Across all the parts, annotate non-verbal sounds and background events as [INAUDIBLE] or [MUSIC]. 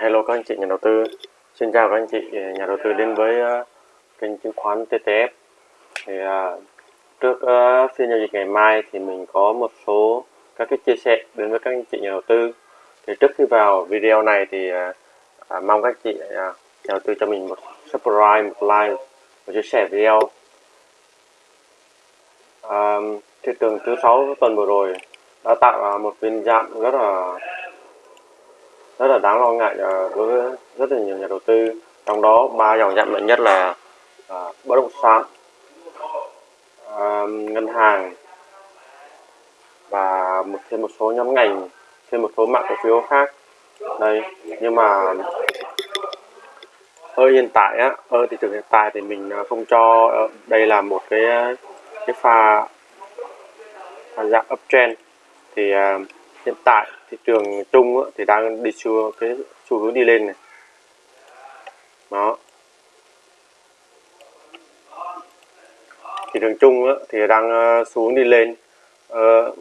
hello các anh chị nhà đầu tư. Xin chào các anh chị ờ, nhà đầu tư đến với uh, kênh chứng khoán TTF thì uh, trước uh, phiên giao dịch ngày mai thì mình có một số các cái chia sẻ đến với các anh chị nhà đầu tư. Thì trước khi vào video này thì uh, mong các anh chị uh, nhà đầu tư cho mình một subscribe một like một chia sẻ video. Uh, thị trường thứ sáu tuần vừa rồi đã tạo một phiên giảm rất là rất là đáng lo ngại ờ, đối với rất là nhiều nhà đầu tư. Trong đó ba dòng giảm mạnh nhất là à, bất động sản à, ngân hàng và một thêm một số nhóm ngành thêm một số mã cổ phiếu khác. Đây nhưng mà ở hiện tại á ở thị trường hiện tại thì mình không cho đây là một cái cái pha, pha dạng uptrend. Thì uh, hiện tại thị trường chung thì đang đi xu, cái xu hướng đi lên này. Đó. Thị trường chung thì đang ờ, xuống đi lên. Ờ,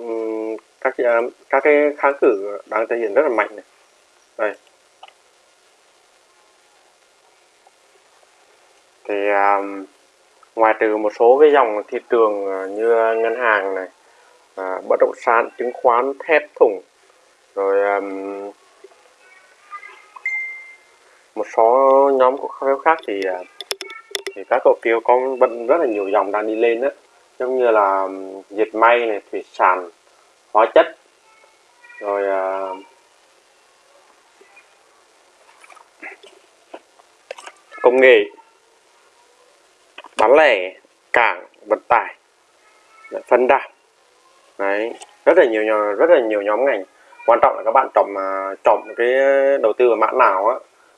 các các cái kháng cự đang thể hiện rất là mạnh này. Đây. Thì ngoài trừ một số cái dòng thị trường như ngân hàng này à, bất động sản chứng khoán thép thủng rồi um, một số nhóm cổ phiếu khác thì à, thì các cổ phiếu có vẫn rất là nhiều dòng đang đi lên đó giống như là dệt may này thủy sản hóa chất. Rồi uh, công nghệ bán lẻ cảng vận tải phân đạm đấy rất là nhiều rất là nhiều nhóm ngành. Quan trọng là các bạn chọn mà chọn cái đầu tư vào mã nào á.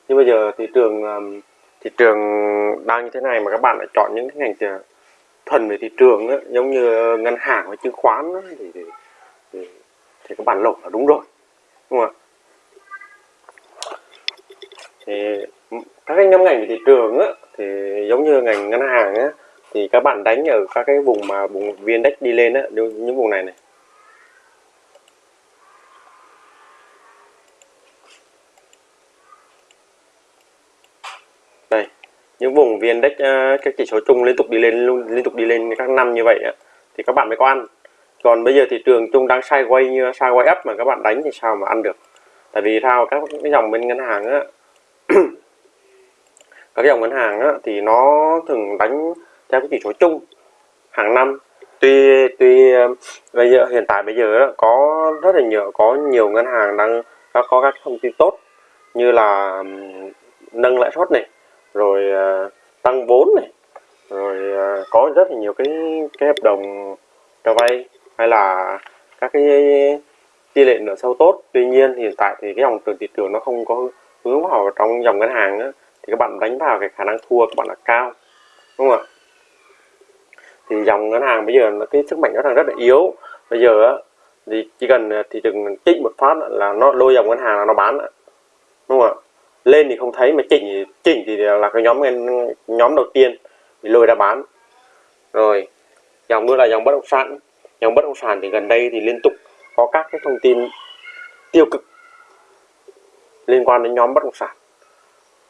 Như bây giờ thị trường thị trường đang như thế này mà các bạn lại chọn những cái ngành thuần về thị trường á, giống như ngân hàng và chứng khoán á, thì, thì, thì, thì các bạn lộn là đúng rồi đúng không ạ? Thì các cái nhóm ngành về thị trường á, thì giống như ngành ngân hàng á, thì các bạn đánh ở các cái vùng mà vùng viên đất đi lên á, những vùng này này. Đây, những vùng viên index à, các chỉ số chung liên tục đi lên liên tục đi lên các năm như vậy á, thì các bạn mới có ăn. Còn bây giờ thị trường chung đang sideways như sideways up mà các bạn đánh thì sao mà ăn được? Tại vì sao các cái dòng bên ngân hàng á [CLEARS THROAT] các dòng ngân hàng á, thì nó thường đánh theo cái chỉ số chung hàng năm. Tuy tuy um, bây giờ hiện tại bây giờ đó, có rất là nhiều có nhiều ngân hàng đang đã có các thông tin tốt như là um, nâng lãi suất này rồi ờ, tăng vốn này rồi ờ, có rất là nhiều cái cái hợp đồng cho vay hay là các cái tỷ lệ nợ sâu tốt. Tuy nhiên hiện tại thì cái dòng tiền thị trường nó không có hướng vào trong dòng ngân hàng nữa thì các bạn đánh vào cái khả năng thua các bạn là cao đúng không ạ? Thì dòng ngân hàng bây giờ nó cái sức mạnh nó đang rất là yếu. Bây giờ á, thì chỉ cần thị trường chỉnh một phát là nó lôi dòng ngân hàng là nó bán đúng không ạ? Lên thì không thấy, mà chỉnh chỉnh thì là cái nhóm nhóm đầu tiên bị lôi ra bán. Rồi, dòng nữa là dòng bất động sản. Dòng bất động sản thì gần đây thì liên tục có các cái thông tin tiêu cực liên quan đến nhóm bất động sản.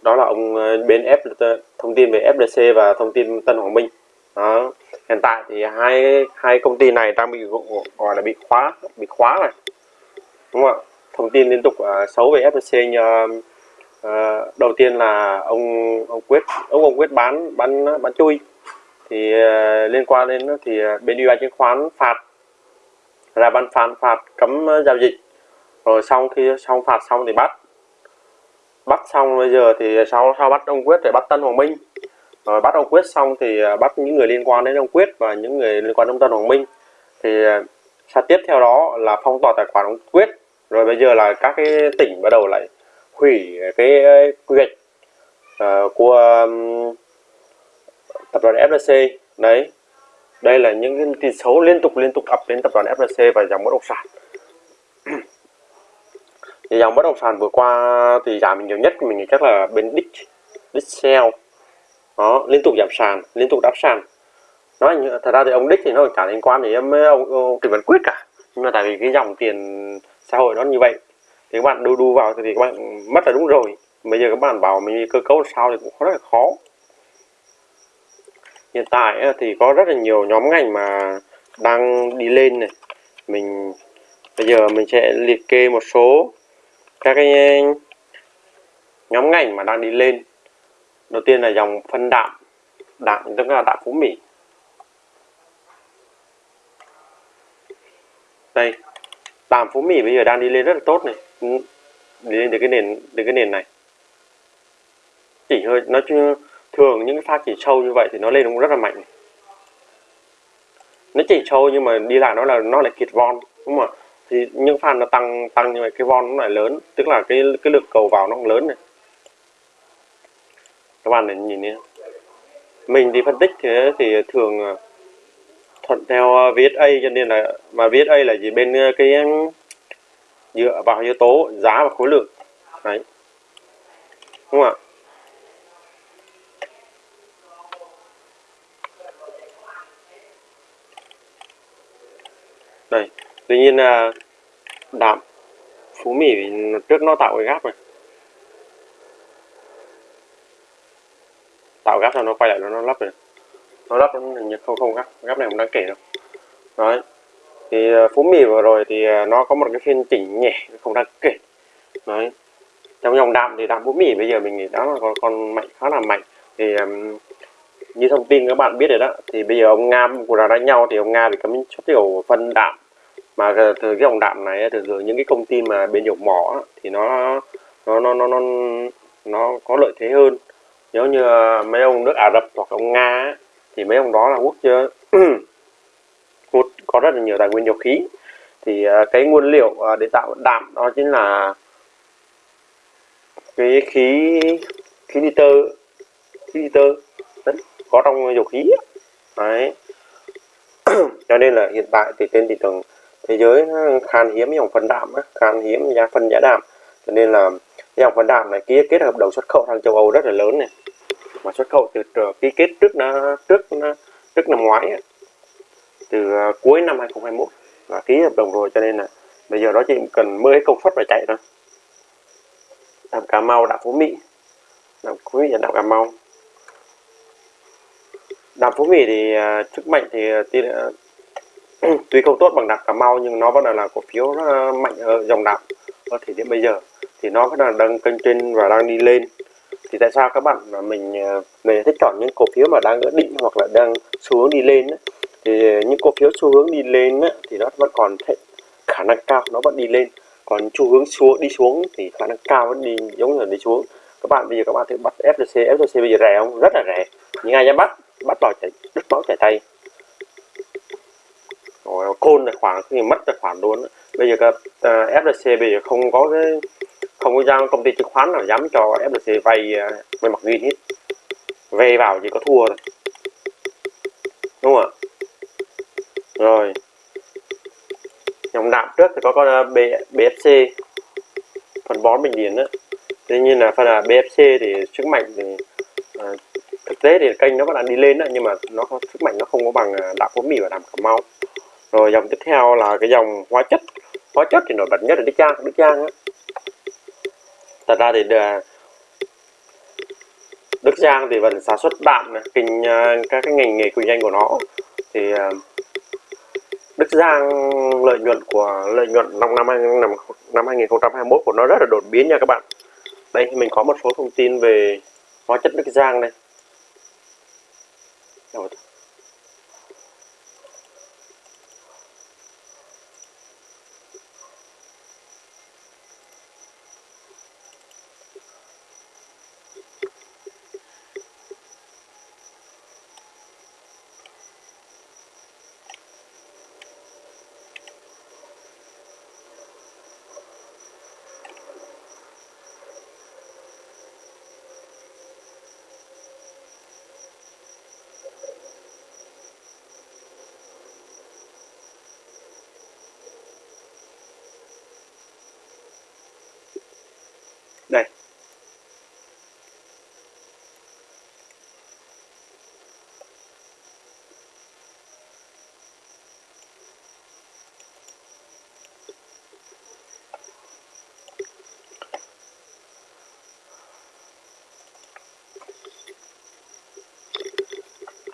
Đó là ông ờ, bên F thông tin về FDC và thông tin Tân Hoàng Minh đó. hiện tại thì hai hai công ty này đang bị gọi là bị khóa bị khóa này. Đúng không ạ? Thông tin liên tục uh, xấu về FDC như uh, à, à, đầu tiên là ông ông quyết ông ông quyết bán bán bán chui. Thì uh, liên quan đến thì bên ủy ban chứng khoán phạt. Ra ban phán phạt cấm giao dịch. Rồi xong khi xong phạt xong thì bắt. Bắt xong bây giờ thì sau sau bắt ông quyết để bắt tân hoàng minh rồi bắt ông quyết xong thì à, bắt những người liên quan đến ông quyết và những người liên quan đến tân hoàng minh. Thì à, sau tiếp theo đó là phong tỏa tài khoản ông quyết. Rồi bây giờ là các cái tỉnh bắt đầu lại hủy cái à, quy hoạch uh, của um, tập đoàn FLC đấy. Đây là những cái tin xấu liên tục liên tục ập đến tập đoàn FLC và dòng bất động sản. Thì dòng bất động sản vừa qua thì giảm nhiều nhất mình nghĩ chắc là bên Dick Dixel đó liên tục giảm sàn liên tục đáp sàn. Nói thật ra thì ông đích thì nó chả liên quan gì với ông, ông Trịnh Văn Quyết cả. Nhưng mà tại vì cái dòng tiền xã hội nó như vậy thì các bạn đu đu vào thì các bạn mất là đúng rồi. Bây giờ các bạn bảo mình cơ cấu sao thì cũng rất là khó. Hiện tại thì có rất là nhiều nhóm ngành mà đang đi lên này. Mình bây giờ mình sẽ liệt kê một số các cái nhóm ngành mà đang đi lên đầu tiên là dòng phân đạm đạm, tức là đạm phú mỹ đây, đạm phú mỹ bây giờ đang đi lên rất là tốt này. Ừ, đi lên từ cái nền từ cái nền này. Chỉ hơi, nó chưa, thường những cái pha chỉ sâu như vậy thì nó lên cũng rất là mạnh. Nó chỉ sâu nhưng mà đi lại nó là, nó lại kiệt von, đúng không ạ? Thì những pha nó tăng tăng như vậy, cái von nó lại lớn. Tức là cái cái lực cầu vào nó cũng lớn này các bạn để nhìn đi mình đi phân tích thế thì thường ờ, thuận theo ờ, VSA cho nên là, mà VSA là gì? Bên ờ, cái dựa vào yếu tố giá và khối lượng. Đấy. Đúng không ạ? Đây. Tuy nhiên là đạm, phú mỹ trước nó tạo cái gáp này. Tạo gáp cho nó quay lại nó, nó lắp này nó lắp nó như không không gáp gáp này không đáng kể đâu. Đấy. Thì ờ, phú mì vừa rồi thì ờ, nó có một cái phiên chỉnh nhẹ không đáng kể. Đấy. Trong dòng đạm thì đạm phú mì bây giờ mình nghĩ đó là còn, còn mạnh khá là mạnh. Thì um, như thông tin các bạn biết rồi đó thì bây giờ ông nga của là đánh nhau thì ông nga thì cấm xuất khẩu phân đạm. Mà từ cái dòng đạm này từ từ những cái công ty mà bên dầu mỏ thì nó nó nó nó nó nó có lợi thế hơn nếu như ờ, mấy ông nước Ả Rập hoặc ông Nga thì mấy ông đó là quốc chưa? [CLEARS THROAT] Hút có rất là nhiều tài nguyên dầu khí. Thì ờ, cái nguyên liệu ờ, để tạo đạm đó chính là cái khí khí nitơ khí nitơ. Đấy, có trong dầu khí đấy. [CLEARS THROAT] Cho nên là hiện tại thì trên thị trường thế giới khan hiếm dòng phân đạm khan hiếm giá phân giá đạm. Cho nên là dòng phân đạm này kia kết hợp đầu xuất khẩu sang châu Âu rất là lớn này mà xuất khẩu từ ký kết trước nó trước trước năm ngoái từ à, cuối năm 2021 và ký hợp đồng rồi cho nên là bây giờ nó chỉ cần mới công suất phải chạy thôi. Làm Cà Mau đạm Phú Mỹ. Làm Phú Mỹ và đạm Cà Mau. Đạm Phú Mỹ thì à, sức mạnh thì à, [CLEARS THROAT] tuy không tốt bằng đạm Cà Mau nhưng nó vẫn là, là cổ phiếu mạnh ở dòng đạm. Ở thời điểm bây giờ thì nó vẫn là đang kênh trên và đang đi lên thì tại sao các bạn mà mình ờ, mình thích chọn những cổ phiếu mà đang ở định hoặc là đang xu hướng đi lên ấy, thì những cổ phiếu xu hướng đi lên ấy, thì nó vẫn còn thể, khả năng cao nó vẫn đi lên. Còn xu hướng xuống đi xuống thì khả năng cao vẫn đi giống như là đi xuống. Các bạn bây giờ các bạn thử bắt FTC FTC bây giờ rẻ không? Rất là rẻ. Nhưng ai dám bắt? Bắt vào chảy đứt máu chảy tay rồi côn tài khoản thì mất tài khoản luôn bây giờ các ờ, uh, FTC bây giờ không có cái không có giao công ty chứng khoán nào dám cho FLC vay uh, mặt ghi hết. Vay vào chỉ có thua thôi. Đúng không ạ? Rồi. Dòng đạm trước thì có con ờ, B, BFC phần bón bình điển đó tuy nhiên là phần ờ, là BFC thì sức mạnh thì à, thực tế thì kênh nó vẫn đang đi lên đó, nhưng mà nó có sức mạnh nó không có bằng đạm phú mì và đạm cà mau. Rồi dòng tiếp theo là cái dòng hóa chất. Hóa chất thì nổi bật nhất là đức trang đức trang á thật ra thì à, đức giang thì vẫn sản xuất đạm kinh à, các cái ngành nghề kinh doanh của nó. Thì à, đức giang lợi nhuận của, lợi nhuận năm năm năm năm 2021 của nó rất là đột biến nha các bạn. Đây, mình có một số thông tin về hóa chất đức giang đây.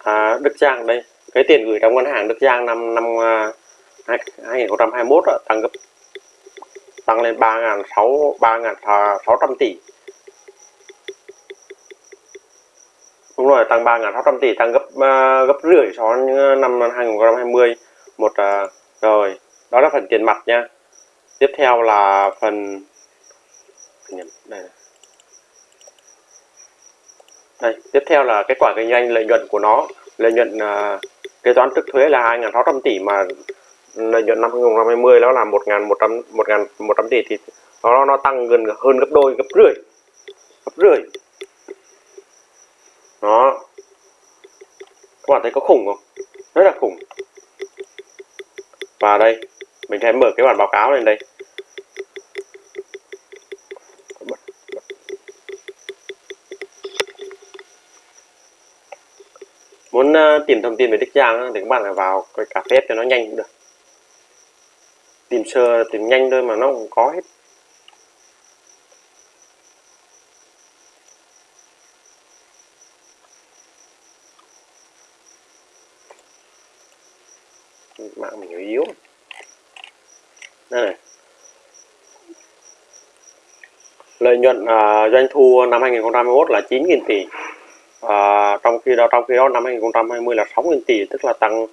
À, Đức Giang đây. Cái tiền gửi trong ngân hàng Đức Giang năm năm uh, 2021 đó, tăng gấp tăng lên 3.600 tỷ. Đúng rồi tăng 3.600 tỷ tăng gấp uh, gấp rưỡi so với à, năm 2020 một uh, rồi đó là phần tiền mặt nha. Tiếp theo là phần đây, đây tiếp theo là kết quả kinh doanh lợi nhuận của nó lợi nhuận uh, kế toán trước thuế là 2.600 tỷ mà lợi nhuận năm 2020 nó là 1.100 1.100 tỷ thì nó nó tăng gần hơn gấp đôi gấp rưỡi gấp rưỡi. Đó. Các bạn thấy có khủng không? Rất là khủng. Và đây mình sẽ mở cái bản báo cáo lên đây. Muốn uh, tìm thông tin về Đức Giang thì các bạn phải vào cái cà phê cho nó nhanh cũng được. Tìm sơ tìm nhanh thôi mà nó cũng có hết. Mạng mình yếu. Đây này. Lợi nhuận uh, doanh thu năm 2021 là 9.000 tỷ à, trong khi đó trong khi đó năm 2020 là 6.000 tỷ tức là tăng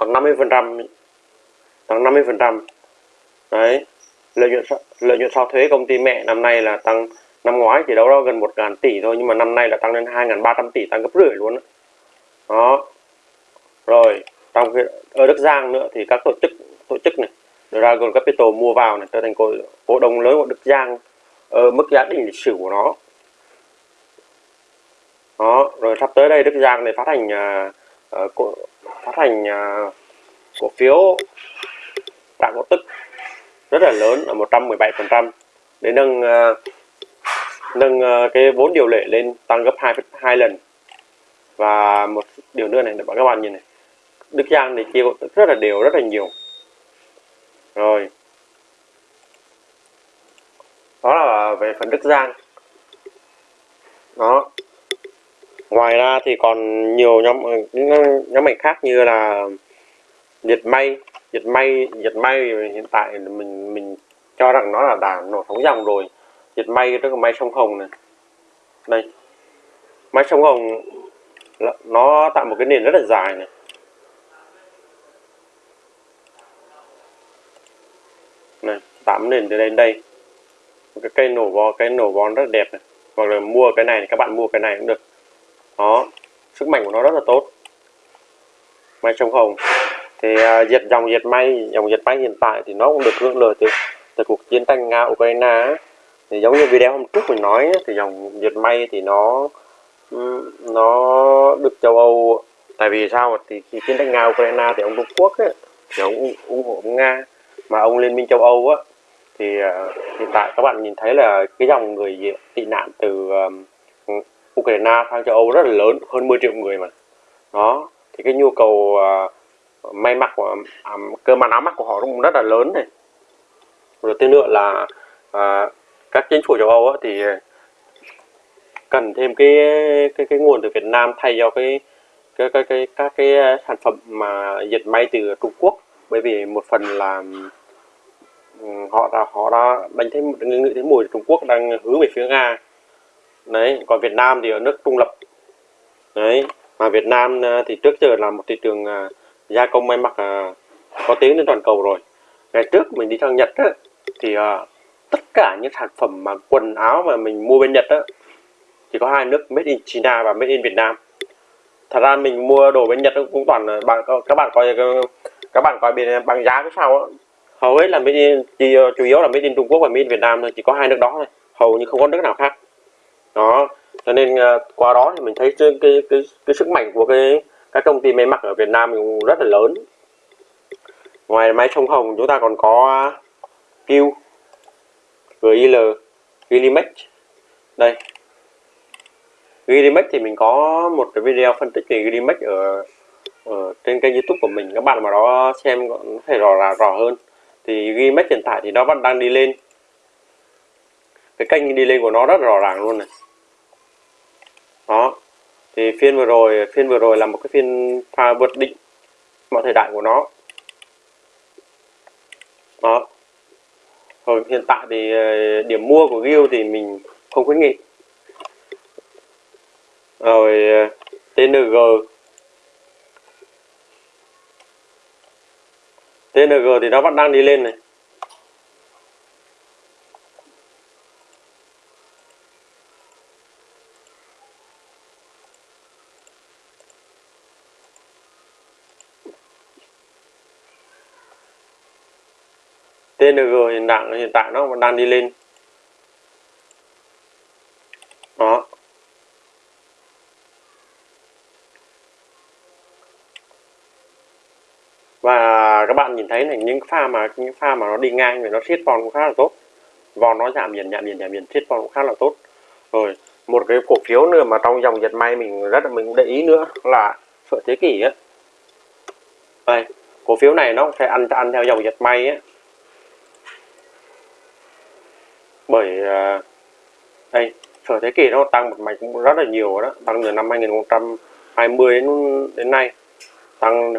tăng 50 phần trăm tăng 50 phần trăm. Đấy lợi nhuận lợi nhuận sau thuế công ty mẹ năm nay là tăng năm ngoái chỉ đâu đó gần 1.000 tỷ thôi nhưng mà năm nay là tăng lên 2.300 tỷ tăng gấp rưỡi luôn đó. đó. Rồi trong khi ở Đức Giang nữa thì các tổ chức tổ chức này Dragon Capital mua vào này trở thành cổ, cổ đông lớn của Đức Giang ở mức giá đỉnh lịch sử của nó đó rồi sắp tới đây Đức Giang này phát hành uh, cổ, phát hành uh, cổ phiếu tạo cổ tức rất là lớn ở 117 phần trăm để nâng uh, nâng uh, cái vốn điều lệ lên tăng gấp 2 hai lần. Và một điều nữa này để các bạn nhìn này Đức Giang này chia cổ tức rất là đều rất là nhiều. Rồi. Đó là về phần Đức Giang. Đó ngoài ra thì còn nhiều nhóm, những nhóm ngành khác như là diệt may. Diệt may diệt may hiện tại mình mình cho rằng nó là đã nổ sóng dòng rồi. Diệt may, tức là may sông hồng này. Đây. May sông hồng nó tạo một cái nền rất là dài này. Này tám nền từ đây đến đây. Cái cây nổ vò cái nổ vò rất đẹp này. Hoặc là mua cái này các bạn mua cái này cũng được đó sức mạnh của nó rất là tốt. May sông hồng. Thì uh, diệt dòng diệt may dòng diệt may hiện tại thì nó cũng được hưởng lợi từ từ cuộc chiến tranh nga ukraine thì giống như video hôm trước mình nói thì dòng diệt may thì nó ừ, nó được châu âu tại vì sao thì khi chiến tranh nga ukraine thì ông trung quốc ấy, thì ông ủng hộ nga mà ông liên minh châu âu á thì uh, hiện tại các bạn nhìn thấy là cái dòng người tị nạn từ uh, Ukraine sang châu Âu rất là lớn hơn 10 triệu người mà. Đó thì cái nhu cầu uh, may mặc của à, cơ bản áo mặc của họ cũng rất là lớn này. Rồi thêm nữa là uh, các chính phủ châu Âu á, thì cần thêm cái cái cái nguồn từ Việt Nam thay cho cái cái cái, cái các cái sản phẩm mà dệt may từ Trung Quốc. Bởi vì một phần là ừ, họ đã họ đã đánh thấy nghĩ thấy mùi Trung Quốc đang hướng về phía Nga đấy còn Việt Nam thì ở nước trung lập. Đấy mà Việt Nam ờ, thì trước giờ là một thị trường à, gia công may mặc à, có tiếng trên toàn cầu rồi. Ngày trước mình đi sang Nhật á, thì tất cả những sản phẩm mà quần áo mà mình mua bên Nhật á, chỉ có hai nước made in China và made in Việt Nam. Thật ra mình mua đồ bên Nhật cũng toàn bạn các bạn coi các bạn coi bên bằng giá cái sao á. Hầu hết là made in chỉ, chủ yếu là made in Trung Quốc và made in Việt Nam thôi chỉ có hai nước đó thôi hầu như không có nước nào khác đó cho nên uh, qua đó thì mình thấy cái cái cái, cái sức mạnh của cái các công ty may mặc ở Việt Nam cũng rất là lớn. Ngoài máy sông Hồng chúng ta còn có Q GIL Gilimex đây. Gilimex thì mình có một cái video phân tích về Gilimex ở, ở trên kênh YouTube của mình. Các bạn mà đó xem có thể rõ là rõ hơn. Thì Gilimex hiện tại thì nó vẫn đang đi lên. Cái kênh đi lên của nó rất rõ ràng luôn này thì phiên vừa rồi, phiên vừa rồi là một cái phiên pha vượt định mọi thời đại của nó. Đó. Rồi hiện tại thì ờ, điểm mua của Gil thì mình không khuyến nghị. Rồi ờ, TNG TNG thì nó vẫn đang đi lên này. TNG hiện tại hiện tại nó vẫn đang đi lên. Đó. Và các bạn nhìn thấy này, những pha mà, những pha mà nó đi ngang thì nó siết vòn cũng khá là tốt. Vòn nó giảm biển giảm biển giảm biển siết vòn cũng khá là tốt. Rồi, một cái cổ phiếu nữa mà trong dòng dệt may mình rất là, mình để ý nữa là sợi thế kỷ á. Đây, cổ phiếu này nó sẽ ăn ăn theo dòng dệt may á. Bởi à, đây, sở thế kỷ nó tăng một mạch cũng rất là nhiều đó, tăng từ năm 2020 đến đến nay, tăng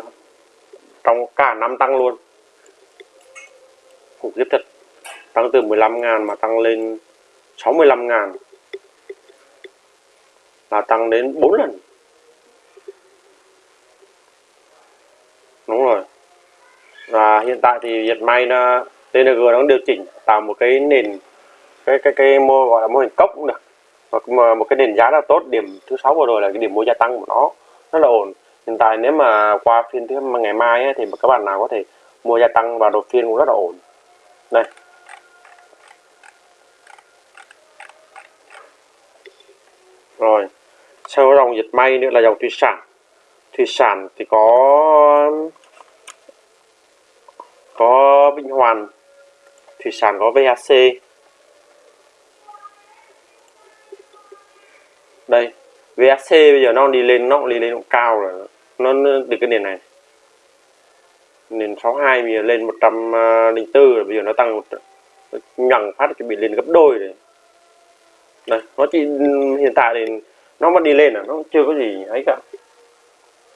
trong cả năm tăng luôn. Khủng khiếp thật, tăng từ 15 ngàn mà tăng lên 65 ngàn là tăng đến 4 lần. Đúng rồi. Và hiện tại thì dệt may nó TNG nó điều chỉnh tạo một cái nền cái cái cái mô gọi là mô hình cốc cũng được. Hoặc mà một cái nền giá là tốt điểm thứ sáu vừa rồi là cái điểm mua gia tăng của nó rất là ổn. Hiện tại nếu mà qua phiên thứ ngày mai ấy, thì các bạn nào có thể mua gia tăng và đột phiên cũng rất là ổn. Đây. Rồi. Sau dòng dịch may nữa là dòng thủy sản. Thủy sản thì có có Vĩnh Hoàn thủy sản có VHC VSC bây giờ nó đi lên, nó đi lên cũng cao rồi. Nó từ cái nền này. Nền 62 bây giờ lên 104 à, rồi, bây giờ nó tăng nhằng phát chuẩn bị lên gấp đôi rồi. Đây, nó chỉ, hiện tại thì nó vẫn đi lên à nó chưa có gì ấy cả.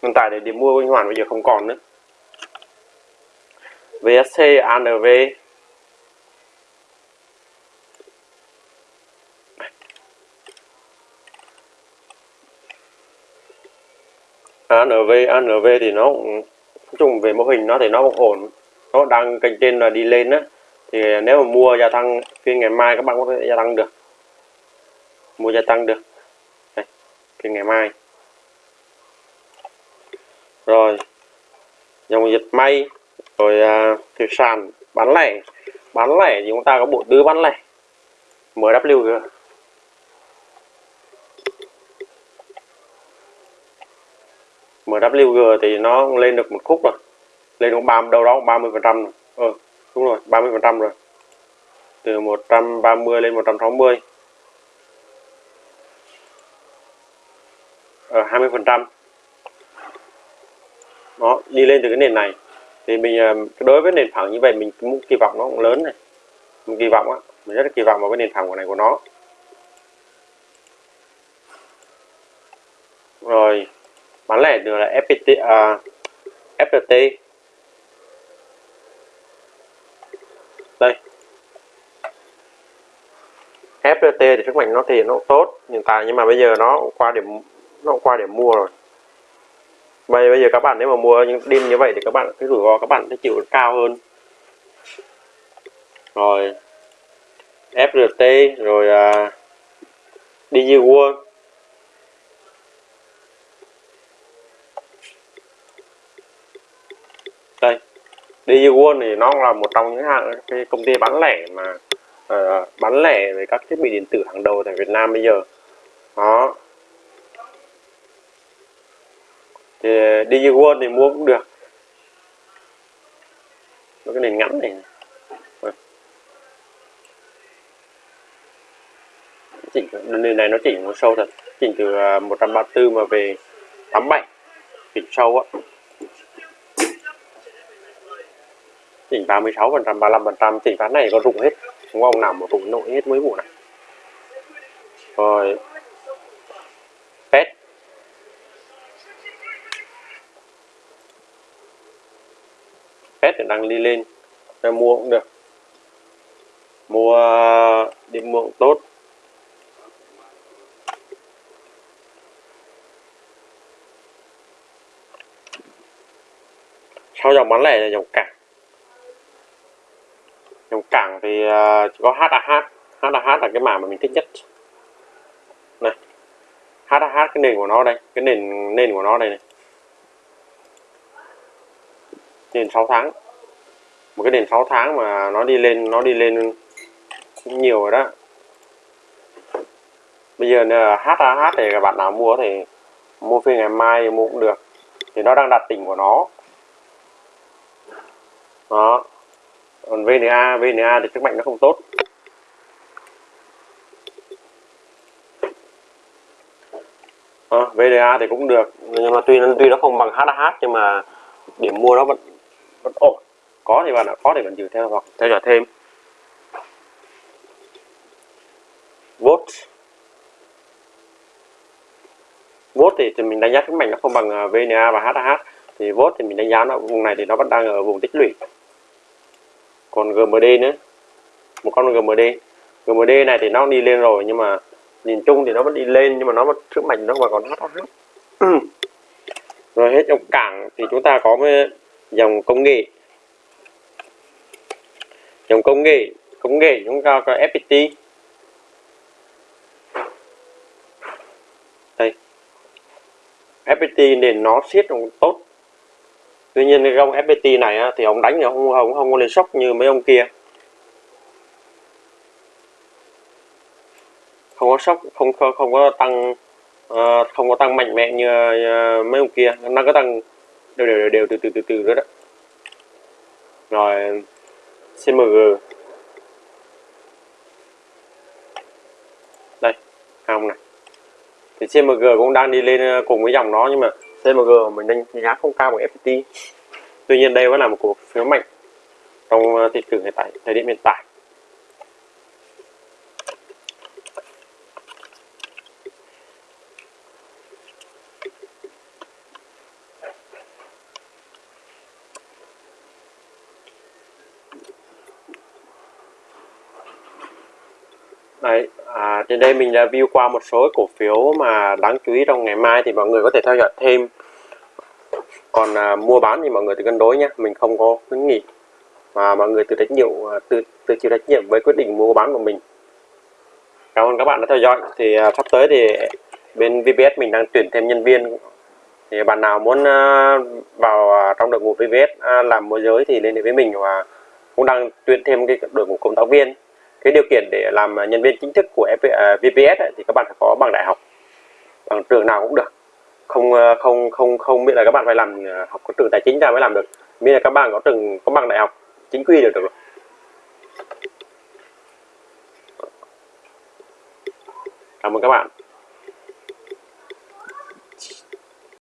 Hiện tại để điểm mua anh hoàn bây giờ không còn nữa. VSC ANV ANV ANV thì nó cũng nói chung về mô hình nó thì nó cũng ổn. Nó đang kênh trên là đi lên á. Thì nếu mà mua gia tăng phiên ngày mai các bạn có thể gia tăng được. Mua gia tăng được. Đây, phiên ngày mai. Rồi dòng dịch may rồi à, sàn bán lẻ. Bán lẻ thì chúng ta có bộ tứ bán lẻ. MWG MWG thì nó lên được một khúc rồi. Lên cũng ba đâu đó 30 phần trăm ừ, đúng rồi 30 phần trăm rồi. Từ 130 lên 160 ở 20 phần trăm. Nó đi lên từ cái nền này. Thì mình ờ, đối với nền phẳng như vậy mình cũng kỳ vọng nó cũng lớn này. Mình kỳ vọng á mình rất là kỳ vọng vào cái nền phẳng của này của nó. Rồi bán lẻ nữa là FPT à, FPT đây. FPT thì sức mạnh nó thì nó tốt hiện tại nhưng mà bây giờ nó qua điểm nó qua điểm mua rồi. Bây bây giờ các bạn nếu mà mua những đêm như vậy thì các bạn cái rủi ro các bạn sẽ chịu cao hơn. Rồi FRT rồi à, uh, DigiWorld DigiWorld thì nó là một trong những hãng cái công ty bán lẻ mà uh, bán lẻ về các thiết bị điện tử hàng đầu tại Việt Nam bây giờ. Đó. Thì DigiWorld thì mua cũng được. Nó cái nền ngắn này. Chỉnh nền này nó chỉnh một sâu thật. Chỉnh từ à, 134 mà về 87 chỉnh sâu á. chỉnh 36 phần trăm 35 phần trăm, chỉnh ván này có rụng hết. Không? Có ông nào mà rụng nội hết mấy vụ này. Rồi. Pet. Pet thì đang đi lên. Để mua cũng được. Mua đi mua cũng tốt. Sau dòng bán lẻ là dòng cảng cảng thì ờ, chỉ có HAH HAH là cái mảng mà mình thích nhất. Này HAH cái nền của nó đây, cái nền nền của nó đây này. Nền 6 tháng. Một cái nền 6 tháng mà nó đi lên, nó đi lên cũng nhiều rồi đó. Bây giờ HAH thì các bạn nào mua thì mua phiên ngày mai mua cũng được. Thì nó đang đặt đỉnh của nó. Đó còn VNA VNA thì sức mạnh nó không tốt. Ờ, à, VNA thì cũng được nhưng mà tuy tuy nó không bằng HH nhưng mà điểm mua nó vẫn vẫn ổn. Có thì bạn đã có thì bạn giữ theo hoặc theo dõi thêm. Vốt vốt thì, thì mình đánh giá sức mạnh nó không bằng ờ, VNA và HH thì vốt thì mình đánh giá nó vùng này thì nó vẫn đang ở vùng tích lũy còn GMD nữa. Một con GMD GMD này thì nó đi lên rồi, nhưng mà nhìn chung thì nó vẫn đi lên, nhưng mà nó vẫn sức mạnh, nó vẫn còn HH [CLEARS THROAT] rồi hết dòng cảng thì chúng ta có dòng công nghệ. Dòng công nghệ công nghệ chúng ta có FPT đây. FPT nền nó siết cũng tốt tuy nhiên cái gông FPT này á, thì ông đánh thì ông không không có lên sốc như mấy ông kia. Không có sốc không không, không có tăng uh, không có tăng mạnh mẽ như uh, mấy ông kia. Nó có tăng đều đều đều, đều từ từ từ từ nữa đó. Rồi CMG đây không này. Thì CMG cũng đang đi lên ờ, cùng với dòng nó nhưng mà CMG mình đánh giá không cao bằng FPT tuy nhiên đây vẫn là một cổ phiếu mạnh trong ờ, thị trường hiện tại, thời điểm hiện tại Đấy, trên đây mình đã view qua một số cổ phiếu mà đáng chú ý trong ngày mai thì mọi người có thể theo dõi thêm. Còn à, mua bán thì mọi người tự cân đối nhé mình không có khuyến nghị. Mà mọi người tự trách nhiệm à, tự tự chịu trách nhiệm với quyết định mua bán của mình. Cảm ơn các bạn đã theo dõi. Thì à, sắp tới thì bên VPS mình đang tuyển thêm nhân viên. Thì bạn nào muốn à, vào à, trong đội ngũ VPS à, làm môi giới thì liên hệ với mình và cũng đang tuyển thêm cái đội ngũ cộng tác viên cái điều kiện để làm nhân viên chính thức của FP, à, VPS ấy, thì các bạn phải có bằng đại học bằng trường nào cũng được. Không ờ, không không không biết là các bạn phải làm ờ, học có trường tài chính ra mới làm được. Miễn là các bạn có trường có bằng đại học chính quy được được rồi. Cảm ơn các bạn.